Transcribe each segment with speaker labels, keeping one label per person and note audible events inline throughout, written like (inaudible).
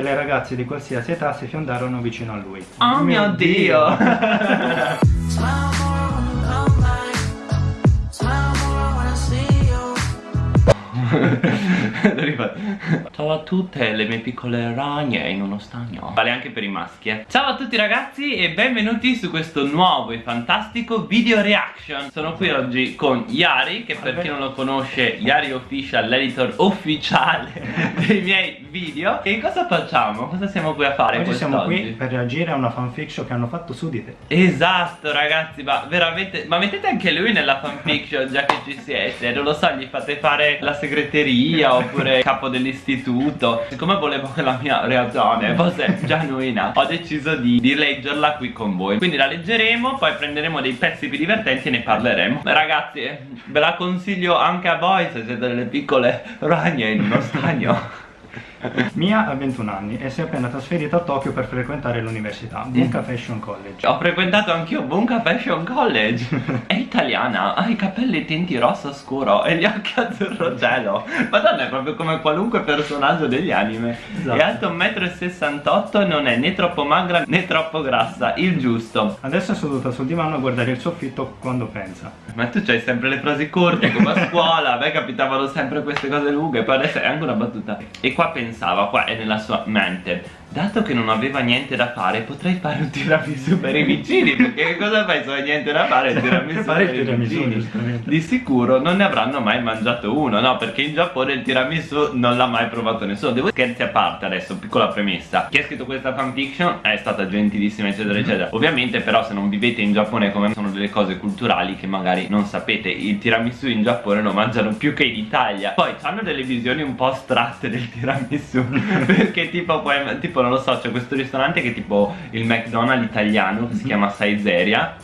Speaker 1: Le ragazze di qualsiasi età si fiondarono vicino a lui.
Speaker 2: Oh mio Dio! (laughs) (laughs) Ciao a tutte le mie piccole ragne in uno stagno. Vale anche per i maschi eh. Ciao a tutti ragazzi e benvenuti su questo nuovo e fantastico video reaction. Sono qui oggi con Yari Che per chi non lo conosce Yari Official, l'editor ufficiale (laughs) dei miei video. E cosa facciamo? Cosa siamo qui a fare
Speaker 1: Oggi siamo qui per reagire a una fanfiction che hanno fatto su di te.
Speaker 2: Esatto ragazzi ma veramente Ma mettete anche lui nella fanfiction già che ci siete. Non lo so gli fate fare la segreteria (laughs) oppure capo dell'istituto. Siccome volevo che la mia reazione fosse genuina Ho deciso di, di leggerla qui con voi. Quindi la leggeremo poi prenderemo dei pezzi più divertenti e ne parleremo. Ragazzi ve la consiglio anche a voi se siete delle piccole ragne in uno stagno (laughs)
Speaker 1: Mia ha 21 anni e si è appena trasferita a Tokyo per frequentare l'università Bunka Fashion College.
Speaker 2: Ho frequentato anch'io Bunka Fashion College. (laughs) È italiana, ha i capelli tinti rosso scuro e gli occhi azzurro cielo Madonna è proprio come qualunque personaggio degli anime. Esatto. È alto 1,68 m non è né troppo magra né troppo grassa, il giusto.
Speaker 1: Adesso è seduta sul divano a guardare il soffitto quando pensa.
Speaker 2: Ma tu c'hai sempre le frasi corte come a (laughs) scuola A me capitavano sempre queste cose lunghe Poi adesso è anche una battuta. E qua pensa pensava qua è nella sua mente Dato che non aveva niente da fare potrei fare un tiramisù per i vicini Perché che cosa fai? Se hai niente da fare? Il tiramisù per i vicini. Di sicuro non ne avranno mai mangiato uno No perché in Giappone il tiramisù non l'ha mai provato nessuno. Devo scherzi a parte adesso, piccola premessa Chi ha scritto questa fanfiction è stata gentilissima eccetera mhm. eccetera. Ovviamente però se non vivete in Giappone come sono delle cose culturali che magari non sapete. Il tiramisù in Giappone lo mangiano più che in Italia. Poi hanno delle visioni un po' astratte del tiramisù (laughs) Perché tipo, poi, tipo non lo so c'è questo ristorante che è tipo il McDonald's italiano che si mhm. chiama Saiseria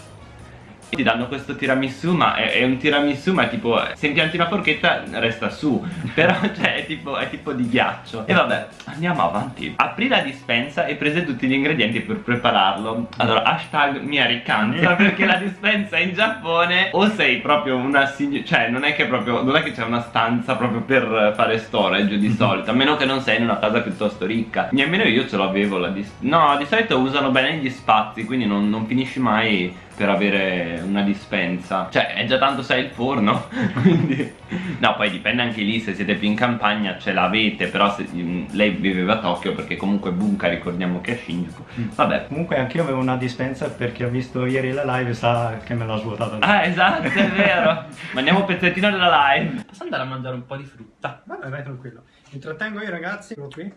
Speaker 2: ti danno questo tiramisù ma è, è, un tiramisù ma tipo se impianti una forchetta resta su. (laughs) Però cioè è tipo, è tipo di ghiaccio. E vabbè andiamo avanti. Apri la dispensa e prese tutti gli ingredienti per prepararlo. Allora hashtag mia riccanza perché la dispensa in Giappone o sei proprio una signora cioè non è che proprio non è che c'è una stanza proprio per fare storage di solito a meno che non sei in una casa piuttosto ricca. Nemmeno io ce l'avevo la dispensa no di solito usano bene gli spazi quindi non, non finisci mai per avere una dispensa. Cioè è già tanto sai il forno (laughs) Quindi No poi dipende anche lì se siete più in campagna ce l'avete Però se, lei viveva a Tokyo perché comunque Bunka ricordiamo che è a Shinjuku. Mm. Vabbè.
Speaker 1: Comunque anche io avevo una dispensa perché ho visto ieri la live sa che me l'ha svuotata
Speaker 2: Ah esatto è vero. Mandiamo un pezzettino della live. Posso andare a mangiare un po' di frutta?
Speaker 1: Vabbè vai tranquillo. Intrattengo io ragazzi. Sono qui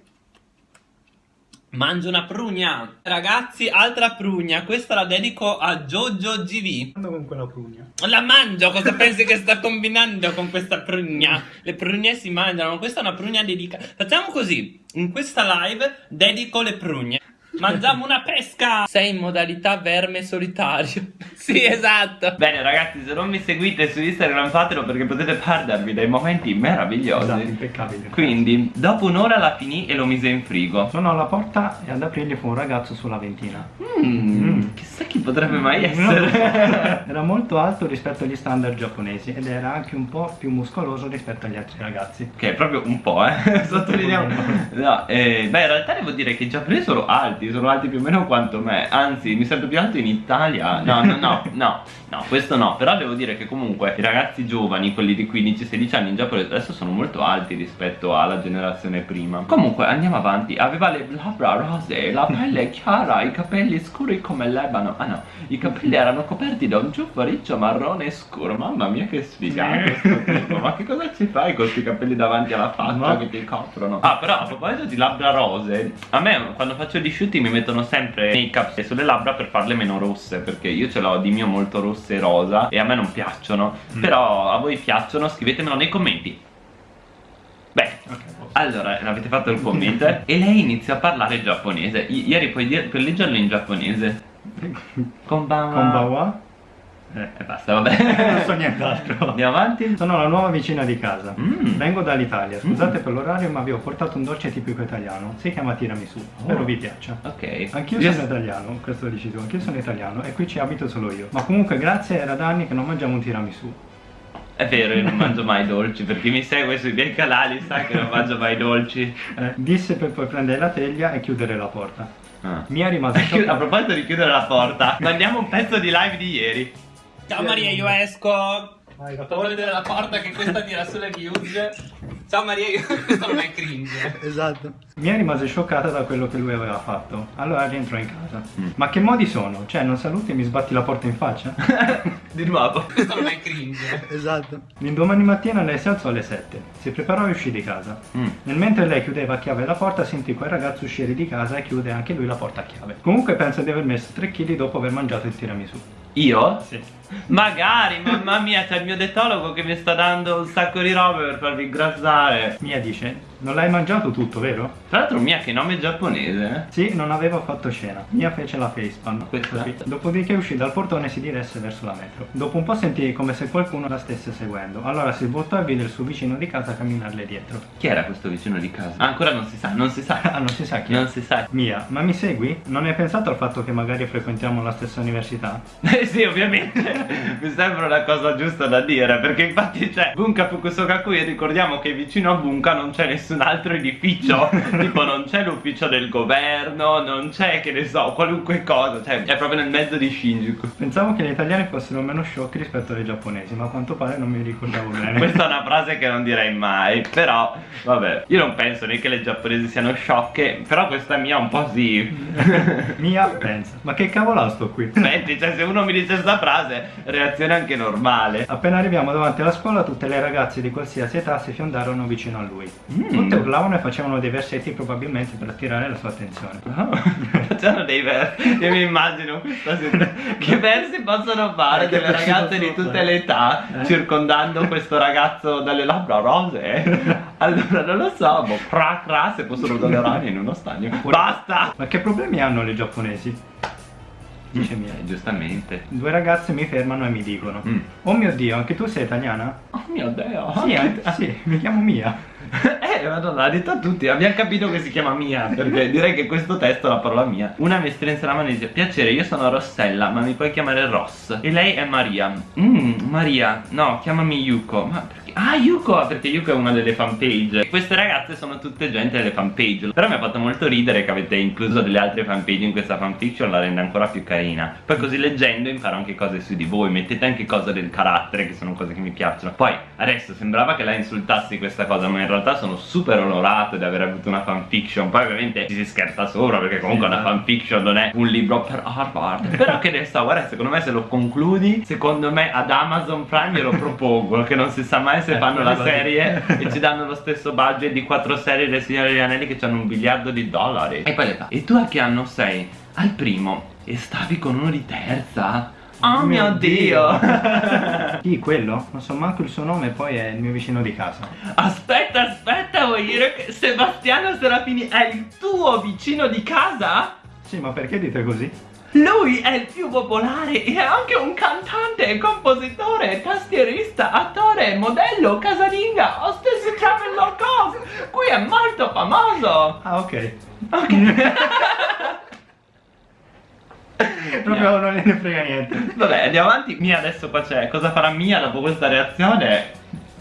Speaker 2: Mangio una prugna. Ragazzi, altra prugna. Questa la dedico a Jojo GV
Speaker 1: Mando con quella prugna.
Speaker 2: La mangio, cosa pensi che sta combinando con questa prugna? Le prugne si mangiano, questa è una prugna dedicata. Facciamo così, in questa live dedico le prugne Mangiamo una pesca! Sei in modalità verme solitario. (laughs) sì, esatto. Bene ragazzi, se non mi seguite su Instagram fatelo perché potete perdervi dei momenti meravigliosi.
Speaker 1: Esatto, impeccabili.
Speaker 2: Quindi, dopo un'ora la finì e lo mise in frigo.
Speaker 1: Sono alla porta e ad aprirgli fu un ragazzo sulla ventina.
Speaker 2: Mmm, mm. Chissà chi potrebbe mai essere. (laughs)
Speaker 1: era molto alto rispetto agli standard giapponesi ed era anche un po' più muscoloso rispetto agli altri ragazzi.
Speaker 2: Che è proprio un po', eh. (laughs) Sottolineiamo. No, eh, beh, in realtà devo dire che i giapponesi sono alti sono alti più o meno quanto me Anzi, mi sento più alto in Italia No, no, no, no, no, questo no Però devo dire che comunque i ragazzi giovani, quelli di 15-16 anni in Giappone Adesso sono molto alti rispetto alla generazione prima Comunque, andiamo avanti Aveva le labbra rose, la pelle chiara, i capelli scuri come l'ebano. Ah no, i capelli erano coperti da un ciuffo riccio marrone scuro. Mamma mia che sfigato Ma che cosa ci fai con questi capelli davanti alla faccia no. che ti coprono? Ah, però a proposito di labbra rose A me quando faccio gli shoot tutti mi mettono sempre make up sulle labbra per farle meno rosse Perché io ce l'ho di mio molto rosse e rosa E a me non piacciono. Mm. Però a voi piacciono scrivetemelo nei commenti. Beh, okay. allora avete fatto il commento? (laughs) E lei inizia a parlare giapponese. I Ieri puoi, puoi leggerlo in giapponese
Speaker 1: Konbanwa Konbanwa
Speaker 2: eh, e basta, vabbè.
Speaker 1: non so nient'altro. (laughs)
Speaker 2: Andiamo avanti.
Speaker 1: Sono la nuova vicina di casa. Mm. Vengo dall'Italia. Scusate mm. per l'orario, ma vi ho portato un dolce tipico italiano. Si chiama tiramisù. Oh. Spero vi piaccia.
Speaker 2: Ok.
Speaker 1: Anch'io sono italiano, questo lo dici tu. Anch'io sono italiano e qui ci abito solo io. Ma comunque grazie, era da anni che non mangiamo un tiramisù.
Speaker 2: È vero, io non mangio mai dolci, per chi mi segue sui miei canali sa che non mangio mai dolci.
Speaker 1: Eh, disse per poi prendere la teglia e chiudere la porta.
Speaker 2: Ah.
Speaker 1: Mia rimase (laughs)
Speaker 2: A
Speaker 1: scioccata.
Speaker 2: proposito di chiudere la porta, mandiamo un pezzo di live di ieri.
Speaker 3: Ciao Maria, io esco.
Speaker 1: Vai,
Speaker 3: la porta che questa tira sulle views. Ciao Maria, io... (laughs) questo non è cringe. (laughs)
Speaker 1: Esatto. Mia rimase scioccata da quello che lui aveva fatto. Allora rientrò in casa.
Speaker 2: Mm.
Speaker 1: Ma che modi sono? Cioè, non saluti e mi sbatti la porta in faccia? (laughs)
Speaker 2: Di nuovo.
Speaker 3: Questo non è cringe.
Speaker 1: esatto. L'indomani mattina lei si alzò alle 7. Si preparò e uscì di casa.
Speaker 2: Mm.
Speaker 1: Nel mentre lei chiudeva a chiave la porta, sentì quel ragazzo uscire di casa e chiude anche lui la porta a chiave. Comunque pensa di aver messo 3 kg dopo aver mangiato il tiramisù.
Speaker 2: Io?
Speaker 1: Sì.
Speaker 2: Magari, mamma mia, c'è il mio detologo che mi sta dando un sacco di robe per farvi ingrassare.
Speaker 1: Mia dice, non l'hai mangiato tutto, vero?
Speaker 2: Tra l'altro Mia che nome giapponese. eh?
Speaker 1: Sì, non avevo fatto scena. Mia fece la facepalm.
Speaker 2: Questa?
Speaker 1: Dopodiché uscì dal portone e si diresse verso la metro. Dopo un po' sentì come se qualcuno la stesse seguendo. Allora si voltò e vide il suo vicino di casa camminarle dietro.
Speaker 2: Chi era questo vicino di casa? Ah, ancora non si sa, non si sa.
Speaker 1: Ah, non si sa chi è.
Speaker 2: Non si sa.
Speaker 1: Mia, ma mi segui? Non hai pensato al fatto che magari frequentiamo la stessa università? (laughs)
Speaker 2: Eh sì, ovviamente. (laughs) Mi sembra una cosa giusta da dire, perché infatti c'è Bunka Fukusokakui e ricordiamo che vicino a Bunka non c'è nessun altro edificio. (laughs) tipo non c'è l'ufficio del governo, non c'è, che ne so, qualunque cosa. Cioè, è proprio nel mezzo di Shinjuku.
Speaker 1: Pensavo che gli italiani fossero meno sciocchi rispetto ai giapponesi, ma a quanto pare non mi ricordavo bene. (laughs)
Speaker 2: Questa è una frase che non direi mai, però vabbè, io non penso né che le giapponesi siano sciocche, però questa mia un po' sì. (laughs)
Speaker 1: Mia pensa, ma che cavolo sto qui?
Speaker 2: Senti, cioè se uno mi dice questa frase, reazione anche normale.
Speaker 1: Appena arriviamo davanti alla scuola, tutte le ragazze di qualsiasi età si fiondarono vicino a lui.
Speaker 2: Mm.
Speaker 1: Tutte urlavano e facevano dei versetti probabilmente per attirare la sua attenzione. (laughs)
Speaker 2: Oh, Facciano dei versi, io mi immagino. Che versi possono fare
Speaker 1: Eh,
Speaker 2: delle ragazze di
Speaker 1: possono
Speaker 2: tutte
Speaker 1: fare?
Speaker 2: le età
Speaker 1: Eh.
Speaker 2: circondando questo ragazzo dalle labbra rose? (laughs) Allora non lo so, boh, cra cra se fossero dalle (laughs) rane in uno stagno. Basta!
Speaker 1: Ma che problemi hanno le giapponesi? Dice Mia.
Speaker 2: Eh, giustamente.
Speaker 1: Due ragazze mi fermano e mi dicono:
Speaker 2: Mm.
Speaker 1: Oh mio dio, anche tu sei italiana?
Speaker 2: Oh mio dio!
Speaker 1: Sì, anche- ah, sì, mi chiamo Mia. (laughs)
Speaker 2: Eh, madonna, l'ha detto a tutti, abbiamo capito che si chiama Mia, perché direi che questo testo è la parola Mia. Una mi strinse la mano e dice, piacere, io sono Rossella, ma mi puoi chiamare Ross. E lei è Maria. Mmm, Maria, no, chiamami Yuko. Ma perché? Ah, Yuko, perché Yuko è una delle fanpage. Queste ragazze sono tutte gente delle fanpage. Però mi ha fatto molto ridere che avete incluso delle altre fanpage in questa fanfiction, la rende ancora più carina. Poi così leggendo imparo anche cose su di voi, mettete anche cose del carattere, che sono cose che mi piacciono. Poi, adesso sembrava che la insultassi questa cosa, ma in realtà sono super onorato di aver avuto una fanfiction. Poi ovviamente ci si scherza sopra, perché comunque
Speaker 1: Sì,
Speaker 2: una
Speaker 1: ma-
Speaker 2: fanfiction non è un libro per Harvard. (laughs) Però che ne so, guarda, secondo me se lo concludi, secondo me ad Amazon Prime glielo propongo, che non si sa mai se
Speaker 1: Eh,
Speaker 2: fanno la serie (laughs) e ci danno lo stesso budget di quattro serie del Signore degli Anelli che hanno un miliardo di dollari. E poi le fa, e tu a che anno sei? Al primo. E stavi con uno di terza? Oh mio dio! (laughs)
Speaker 1: Chi, quello? Non so manco il suo nome, poi è il mio vicino di casa.
Speaker 2: aspetta, aspetta, vuoi dire che Sebastiano Serafini è il tuo vicino di casa?
Speaker 1: Sì, ma perché dite così?
Speaker 2: Lui è il più popolare e è anche un cantante, compositore, tastierista, attore, modello, casalinga, hostess di travel low. Qui è molto famoso.
Speaker 1: Ah, ok.
Speaker 2: Ok. (laughs)
Speaker 1: Proprio non gliene frega niente.
Speaker 2: Vabbè, andiamo avanti. Mia adesso qua c'è. Cosa farà Mia dopo questa reazione?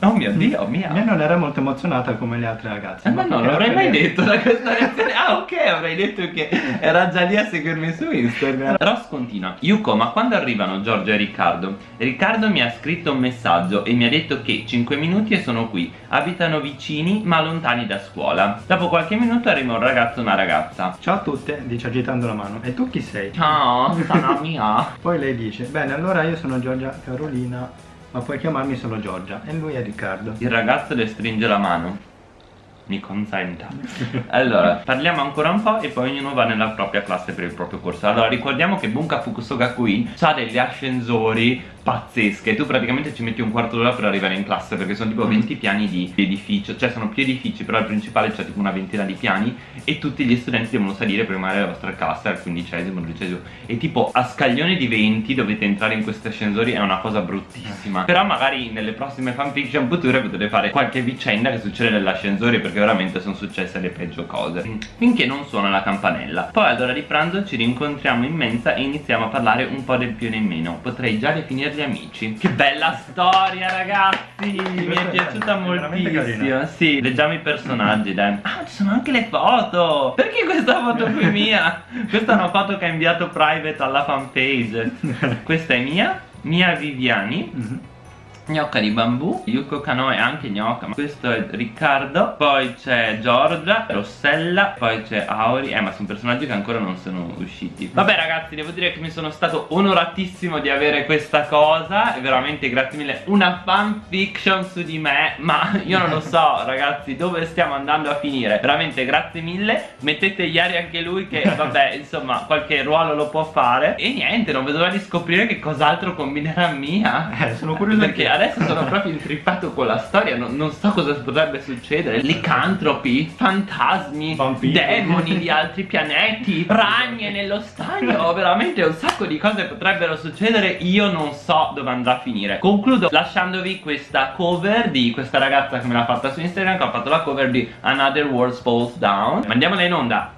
Speaker 2: Oh mio dio, Mia.
Speaker 1: Mia non era molto emozionata come le altre ragazze.
Speaker 2: Eh, ma no, non l'avrei mai detto da questa reazione. Ah, ok, avrei detto che era già lì a seguirmi su Instagram. (laughs) Ross continua. Yuko, ma quando arrivano Giorgio e Riccardo? Riccardo mi ha scritto un messaggio e mi ha detto che 5 minuti e sono qui. Abitano vicini ma lontani da scuola. Dopo qualche minuto arriva un ragazzo e una ragazza.
Speaker 1: Ciao a tutte, dice agitando la mano. E tu chi sei?
Speaker 2: Ciao, sono Mia. (laughs)
Speaker 1: Poi lei dice, bene, allora io sono Giorgia Carolina, ma puoi chiamarmi solo Giorgia. E lui è Riccardo.
Speaker 2: Il ragazzo le stringe la mano. Mi consenta. Allora, parliamo ancora un po' e poi ognuno va nella propria classe per il proprio corso. Allora, ricordiamo che Bunka Fukusogakui ha degli ascensori pazzesche. Tu praticamente ci metti un quarto d'ora per arrivare in classe perché sono tipo 20 piani di edificio, cioè sono più edifici, però al principale c'è tipo una ventina di piani e tutti gli studenti devono salire per rimanere alla vostra classe al quindicesimo, dodicesimo. E tipo a scaglione di 20 dovete entrare in questi ascensori, è una cosa bruttissima. Però magari nelle prossime fanfiction future potete fare qualche vicenda che succede nell'ascensore perché veramente sono successe le peggio cose. Finché non suona la campanella. Poi all'ora di pranzo ci rincontriamo in mensa e iniziamo a parlare un po' del più e in meno. Potrei già definirli agli amici. Che bella storia, ragazzi! Mi è piaciuta moltissimo.
Speaker 1: carina.
Speaker 2: Sì, leggiamo i personaggi, dai. Ah, ci sono anche le foto! Perché questa foto qui è mia? (laughs) Questa è una foto che ha inviato private alla fanpage. (laughs) Questa è mia, Mia Viviani. Gnocca di bambù, Yuko Kano è anche gnocca, ma questo è Riccardo, poi c'è Giorgia, Rossella, poi c'è Auri, eh ma sono personaggi che ancora non sono usciti. Vabbè ragazzi, devo dire che mi sono stato onoratissimo di avere questa cosa, e veramente grazie mille, una fanfiction su di me, ma io non lo so (laughs) ragazzi dove stiamo andando a finire, veramente grazie mille, mettete ieri anche lui che vabbè (laughs) insomma qualche ruolo lo può fare, e niente, non vedo l'ora di scoprire che cos'altro combinerà Mia.
Speaker 1: Eh, sono curioso
Speaker 2: Perché
Speaker 1: anch'io.
Speaker 2: Adesso sono proprio intrippato con la storia, non, non so cosa potrebbe succedere. Licantropi, fantasmi,
Speaker 1: Vampiri.
Speaker 2: demoni di altri pianeti, (laughs) ragne nello stagno. Veramente un sacco di cose potrebbero succedere. Io non so dove andrà a finire. Concludo lasciandovi questa cover di questa ragazza che me l'ha fatta su Instagram, che ha fatto la cover di Another World Falls Down. Mandiamola in onda.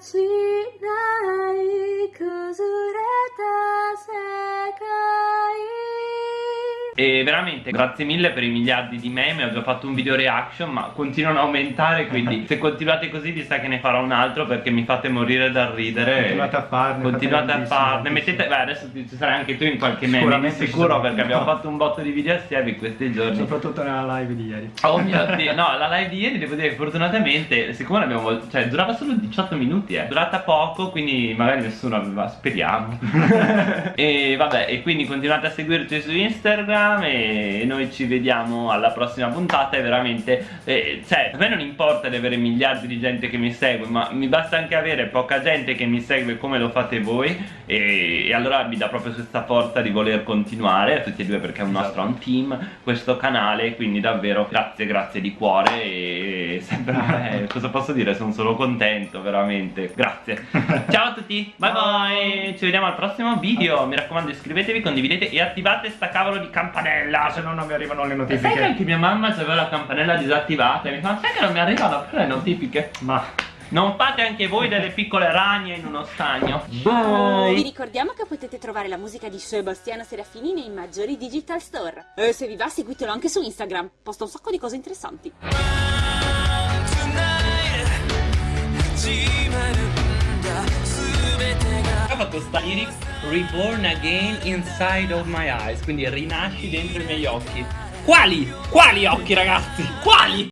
Speaker 4: ちない。崩れた世界。
Speaker 2: E veramente grazie mille per i miliardi di meme Ho già fatto un video reaction ma continuano a aumentare Quindi (laughs) se continuate così vi sa che ne farò un altro Perché mi fate morire dal ridere.
Speaker 1: Continuate a farne,
Speaker 2: Continuate a farne. Mettete, beh adesso ci sarai anche tu in qualche meme Di
Speaker 1: Sicuramente
Speaker 2: sicuro perché abbiamo fatto un botto di video assieme in questi giorni.
Speaker 1: Soprattutto nella live di ieri.
Speaker 2: Oh mio dio, no, la live di ieri devo dire che fortunatamente, siccome l'abbiamo vol- cioè durava solo 18 minuti, eh, durata poco, quindi magari nessuno aveva, speriamo. (laughs) e vabbè, e quindi continuate a seguirci su Instagram e noi ci vediamo alla prossima puntata. E veramente, eh, cioè, a me non importa di avere miliardi di gente che mi segue, ma mi basta anche avere poca gente che mi segue come lo fate voi. E, e allora mi dà proprio questa forza di voler continuare, a tutti e due perché è un nostro un team, questo canale, quindi davvero grazie, grazie di cuore. E sembra, (laughs) eh, cosa posso dire, sono solo contento, veramente, grazie. (laughs) Ciao a tutti, bye bye, ci vediamo al prossimo video, mi raccomando iscrivetevi, condividete e attivate sta cavolo di campanella.
Speaker 1: Se no non mi arrivano le
Speaker 2: Sai che
Speaker 1: notifiche.
Speaker 2: anche mia mamma aveva la campanella disattivata e mi fa, sai che non mi arrivano più le notifiche?
Speaker 1: Ma
Speaker 2: Non fate anche voi delle piccole ragne in uno stagno.
Speaker 4: Vi
Speaker 2: Bye.
Speaker 4: ricordiamo che potete trovare la musica di Sebastiano Serafini nei maggiori digital store. E se vi va seguitelo anche su Instagram, posta un sacco di cose interessanti.
Speaker 3: Ha fatto sta lyrics Reborn again inside of my eyes Quindi rinasci dentro i miei occhi Quali? Quali occhi ragazzi? Quali?